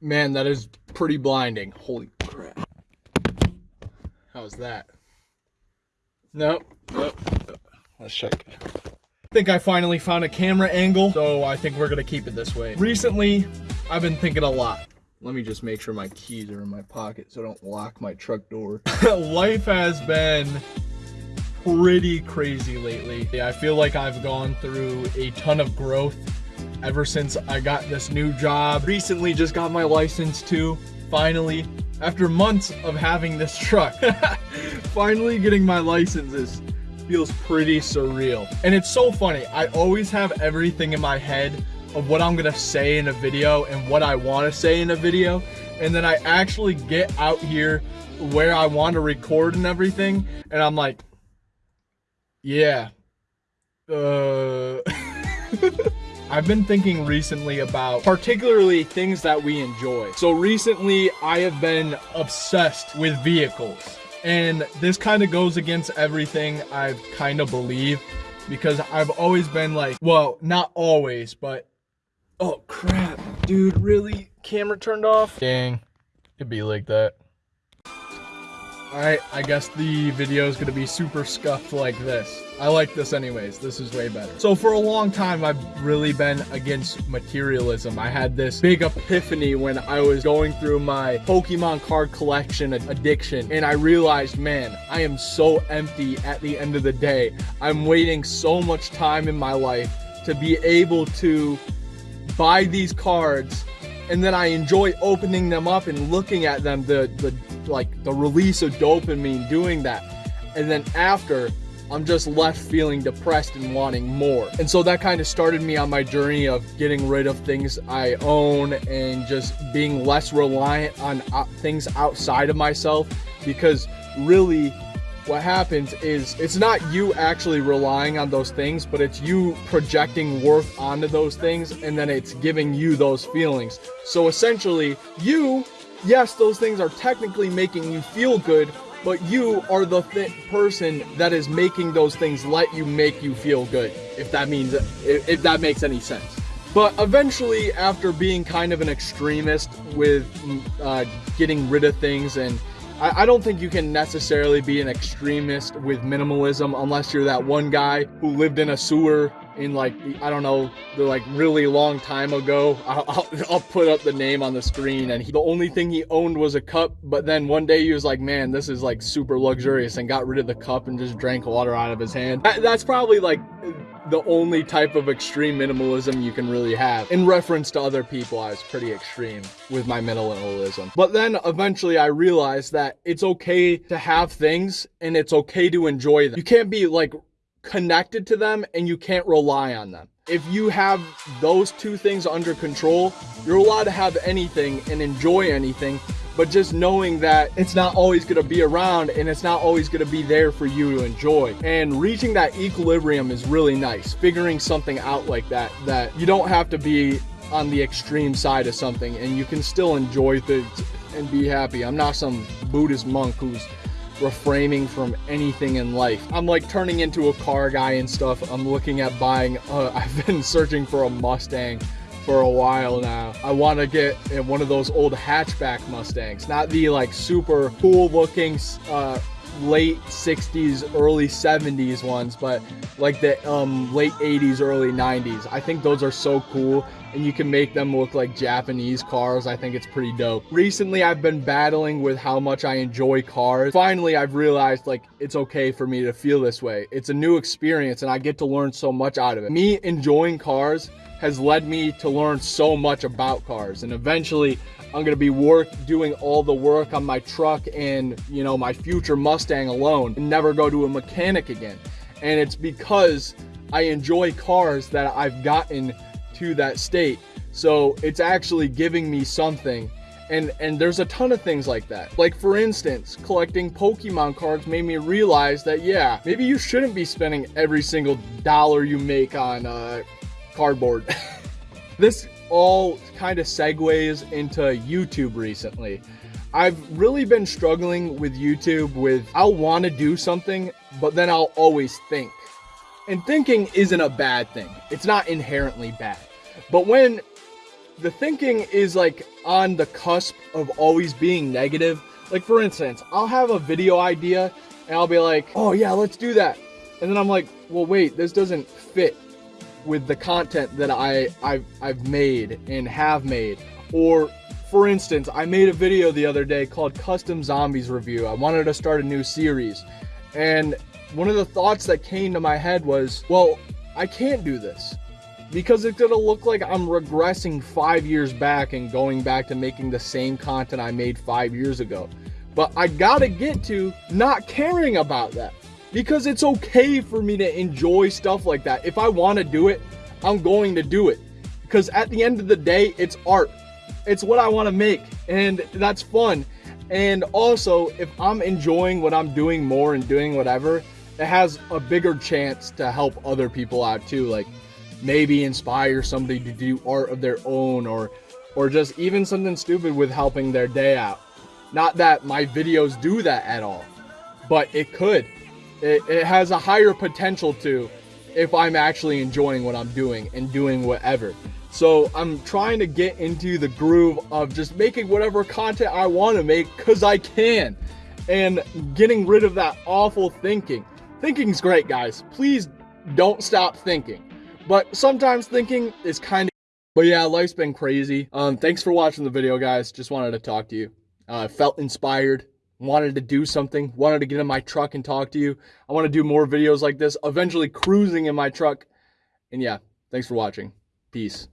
Man, that is pretty blinding. Holy crap. How's that? Nope. nope. Let's check. I think I finally found a camera angle, so I think we're gonna keep it this way. Recently, I've been thinking a lot. Let me just make sure my keys are in my pocket so I don't lock my truck door. Life has been pretty crazy lately. I feel like I've gone through a ton of growth ever since I got this new job. Recently just got my license too, finally. After months of having this truck, finally getting my licenses feels pretty surreal. And it's so funny, I always have everything in my head of what I'm gonna say in a video and what I wanna say in a video. And then I actually get out here where I want to record and everything. And I'm like, yeah, uh, I've been thinking recently about particularly things that we enjoy. So recently I have been obsessed with vehicles. And this kind of goes against everything I've kind of believe because I've always been like, well, not always, but oh crap, dude, really? Camera turned off? Dang, it'd be like that. Alright, I guess the video is to be super scuffed like this. I like this anyways. This is way better. So for a long time, I've really been against materialism. I had this big epiphany when I was going through my Pokemon card collection addiction. And I realized, man, I am so empty at the end of the day. I'm waiting so much time in my life to be able to buy these cards and then I enjoy opening them up and looking at them, the, the like the release of dopamine doing that. And then after, I'm just left feeling depressed and wanting more. And so that kind of started me on my journey of getting rid of things I own and just being less reliant on uh, things outside of myself because really what happens is it's not you actually relying on those things, but it's you projecting worth onto those things and then it's giving you those feelings. So essentially, you yes, those things are technically making you feel good, but you are the th person that is making those things let you make you feel good, if that means, if, if that makes any sense. But eventually, after being kind of an extremist with uh, getting rid of things and I, don't think you can necessarily be an extremist with minimalism unless you're that one guy who lived in a sewer in like I don't know the like really long time ago. I'll, I'll, I'll, put up the name on the screen, and he, the only thing he owned was a cup. But then one day he was like, "Man, this is like super luxurious," and got rid of the cup and just drank water out of his hand. That, that's probably like the only type of extreme minimalism you can really have. In reference to other people, I was pretty extreme with my minimalism. But then eventually I realized that it's okay to have things and it's okay to enjoy them. You can't be like connected to them and you can't rely on them. If you have those two things under control, you're allowed to have anything and enjoy anything, but just knowing that it's not always going to be around and it's not always going to be there for you to enjoy. And reaching that equilibrium is really nice. Figuring something out like that, that you don't have to be on the extreme side of something and you can still enjoy things and be happy. I'm not some Buddhist monk who's refraining from anything in life. I'm like turning into a car guy and stuff. I'm looking at buying, uh, I've been searching for a Mustang for a while now. I want to get in one of those old hatchback Mustangs, not the like super cool looking uh, late 60s, early 70s ones, but like the um, late 80s, early 90s. I think those are so cool and you can make them look like Japanese cars. I think it's pretty dope. Recently, I've been battling with how much I enjoy cars. Finally, I've realized like it's okay for me to feel this way. It's a new experience and I get to learn so much out of it. Me enjoying cars has led me to learn so much about cars and eventually I'm gonna be work doing all the work on my truck and you know my future Mustang alone and never go to a mechanic again and it's because I enjoy cars that I've gotten to that state so it's actually giving me something and and there's a ton of things like that like for instance collecting pokemon cards made me realize that yeah maybe you shouldn't be spending every single dollar you make on uh, cardboard this all kind of segues into YouTube recently. I've really been struggling with YouTube with I'll want to do something, but then I'll always think. And thinking isn't a bad thing. It's not inherently bad. But when the thinking is like on the cusp of always being negative, like for instance, I'll have a video idea and I'll be like, "Oh yeah, let's do that." And then I'm like, "Well, wait, this doesn't fit with the content that I I've, I've made and have made." Or for instance, I made a video the other day called Custom Zombies Review. I wanted to start a new series. And one of the thoughts that came to my head was, well, I can't do this because it's gonna look like I'm regressing five years back and going back to making the same content I made five years ago. But I gotta get to not caring about that because it's okay for me to enjoy stuff like that. If I wanna do it, I'm going to do it because at the end of the day, it's art. It's what I wanna make and that's fun. And also, if I'm enjoying what I'm doing more and doing whatever, it has a bigger chance to help other people out too. Like maybe inspire somebody to do art of their own or or just even something stupid with helping their day out. Not that my videos do that at all, but it could. It, it has a higher potential to if I'm actually enjoying what I'm doing and doing whatever. So I'm trying to get into the groove of just making whatever content I want to make because I can and getting rid of that awful thinking. Thinking's great, guys. Please don't stop thinking. But sometimes thinking is kind of. But yeah, life's been crazy. Um, thanks for watching the video, guys. Just wanted to talk to you. Uh, felt inspired. Wanted to do something. Wanted to get in my truck and talk to you. I want to do more videos like this. Eventually, cruising in my truck. And yeah, thanks for watching. Peace.